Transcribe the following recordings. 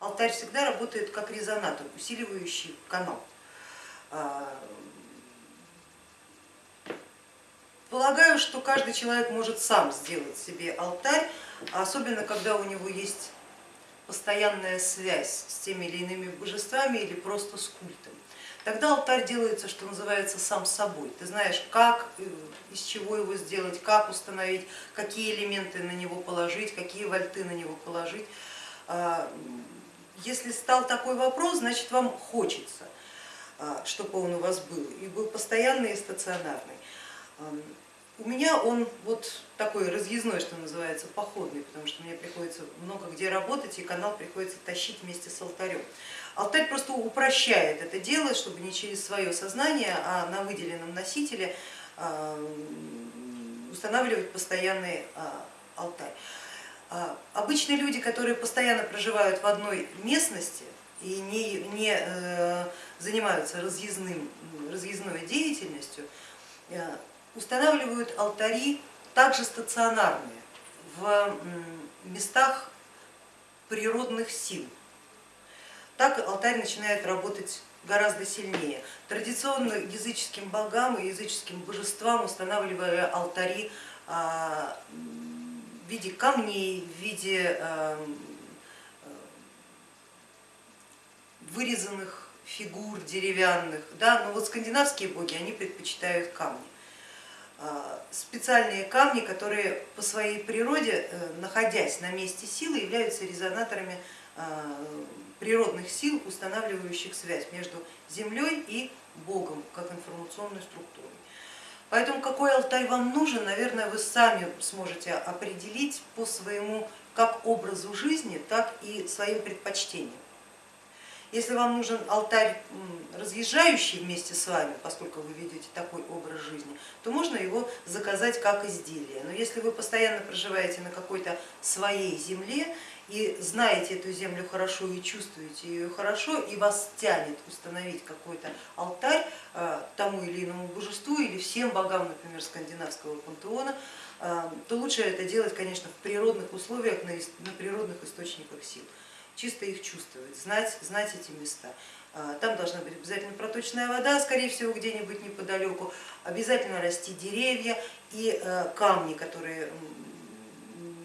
Алтарь всегда работает как резонатор, усиливающий канал. А, полагаю, что каждый человек может сам сделать себе алтарь, особенно когда у него есть постоянная связь с теми или иными божествами или просто с культом. Тогда алтарь делается, что называется, сам собой. Ты знаешь, как, э, из чего его сделать, как установить, какие элементы на него положить, какие вольты на него положить. А, если стал такой вопрос, значит вам хочется, а, чтобы он у вас был, и был постоянный и стационарный. У меня он вот такой разъездной, что называется, походный, потому что мне приходится много где работать и канал приходится тащить вместе с алтарем. Алтарь просто упрощает это дело, чтобы не через свое сознание, а на выделенном носителе а, устанавливать постоянный алтарь. А, обычные люди, которые постоянно проживают в одной местности и не, не э, занимаются разъездным, разъездной деятельностью, э, устанавливают алтари также стационарные в местах природных сил. Так алтарь начинает работать гораздо сильнее. Традиционно языческим богам и языческим божествам устанавливая алтари а, в виде камней, в виде эм, э, вырезанных фигур деревянных. Да? Но вот скандинавские боги, они предпочитают камни. А, специальные камни, которые по своей природе, э, находясь на месте силы, являются резонаторами э, природных сил, устанавливающих связь между Землей и Богом как информационной структурой. Поэтому какой алтарь вам нужен, наверное, вы сами сможете определить по своему как образу жизни, так и своим предпочтениям. Если вам нужен алтарь разъезжающий вместе с вами, поскольку вы ведете такой образ жизни, то можно его заказать как изделие. Но если вы постоянно проживаете на какой-то своей земле и знаете эту землю хорошо и чувствуете ее хорошо, и вас тянет установить какой-то алтарь э, тому или иному божеству или всем богам, например, скандинавского пантеона, э, то лучше это делать, конечно, в природных условиях, на природных источниках сил чисто их чувствовать, знать, знать эти места. А, там должна быть обязательно проточная вода, скорее всего где-нибудь неподалеку, обязательно расти деревья и э, камни, которые,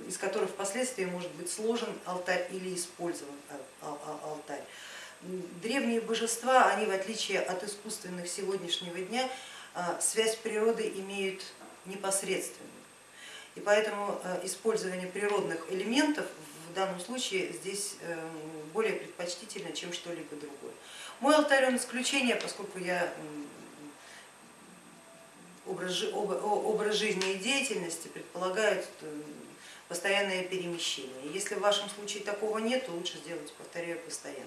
из которых впоследствии может быть сложен алтарь или использован алтарь. Древние божества, они в отличие от искусственных сегодняшнего дня, а, связь с природой имеют непосредственную. И поэтому э, использование природных элементов в данном случае здесь э, более предпочтительно, чем что-либо другое. Мой алтарь он исключение, поскольку я образ, образ жизни и деятельности предполагает э, постоянное перемещение. Если в вашем случае такого нет, то лучше сделать, повторяю, постоянно.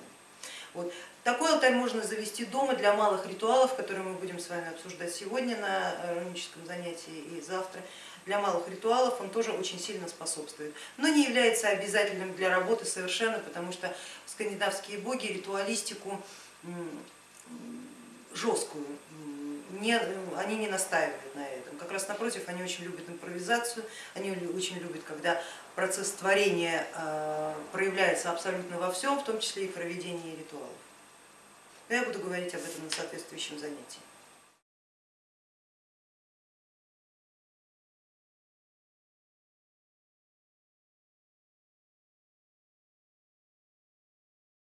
Вот. Такой алтарь можно завести дома для малых ритуалов, которые мы будем с вами обсуждать сегодня на руническом занятии и завтра для малых ритуалов он тоже очень сильно способствует, но не является обязательным для работы совершенно, потому что скандинавские боги ритуалистику жесткую, не, они не настаивают на этом. Как раз напротив, они очень любят импровизацию, они очень любят, когда процесс творения а, проявляется абсолютно во всем, в том числе и в проведении ритуалов. Но я буду говорить об этом на соответствующем занятии.